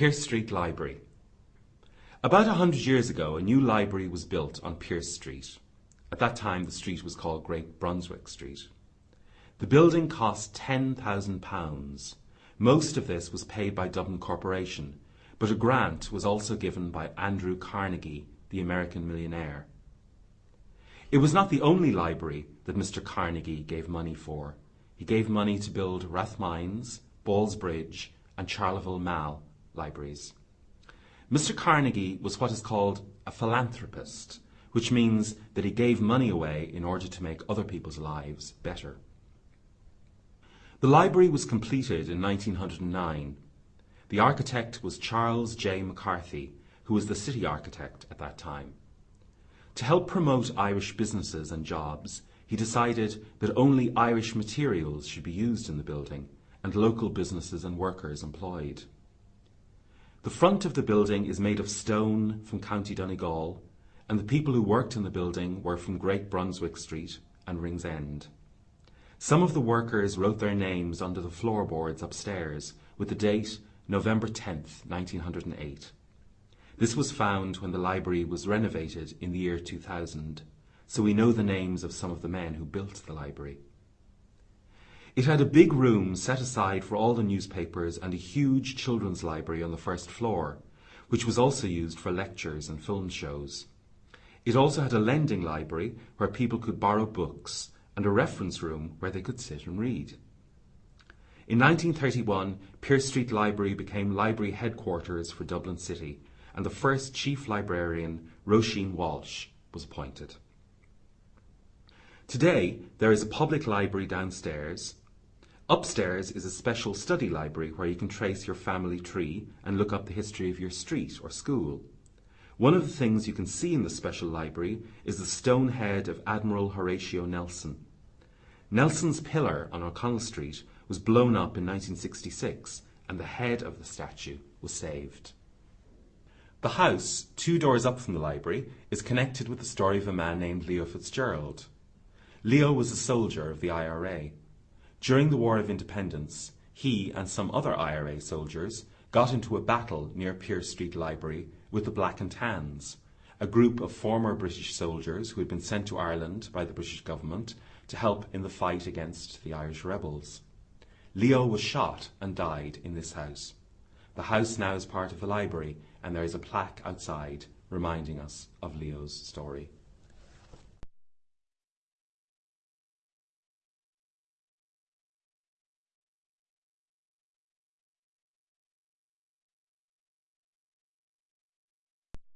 Pearse Street Library. About a hundred years ago, a new library was built on Pearse Street. At that time, the street was called Great Brunswick Street. The building cost £10,000. Most of this was paid by Dublin Corporation, but a grant was also given by Andrew Carnegie, the American millionaire. It was not the only library that Mr. Carnegie gave money for. He gave money to build Rathmines, Ballsbridge, and Charleville Mall libraries. Mr. Carnegie was what is called a philanthropist, which means that he gave money away in order to make other people's lives better. The library was completed in 1909. The architect was Charles J. McCarthy, who was the city architect at that time. To help promote Irish businesses and jobs, he decided that only Irish materials should be used in the building and local businesses and workers employed. The front of the building is made of stone from County Donegal, and the people who worked in the building were from Great Brunswick Street and Ringsend. Some of the workers wrote their names under the floorboards upstairs with the date November 10th, 1908. This was found when the library was renovated in the year 2000, so we know the names of some of the men who built the library. It had a big room set aside for all the newspapers and a huge children's library on the first floor, which was also used for lectures and film shows. It also had a lending library where people could borrow books and a reference room where they could sit and read. In 1931, Pearse Street Library became library headquarters for Dublin City, and the first chief librarian, Roisin Walsh, was appointed. Today, there is a public library downstairs, Upstairs is a special study library where you can trace your family tree and look up the history of your street or school. One of the things you can see in the special library is the stone head of Admiral Horatio Nelson. Nelson's pillar on O'Connell Street was blown up in 1966 and the head of the statue was saved. The house, two doors up from the library, is connected with the story of a man named Leo Fitzgerald. Leo was a soldier of the IRA. During the War of Independence, he and some other IRA soldiers got into a battle near Pearse Street Library with the Black and Tans, a group of former British soldiers who had been sent to Ireland by the British government to help in the fight against the Irish rebels. Leo was shot and died in this house. The house now is part of the library, and there is a plaque outside reminding us of Leo's story.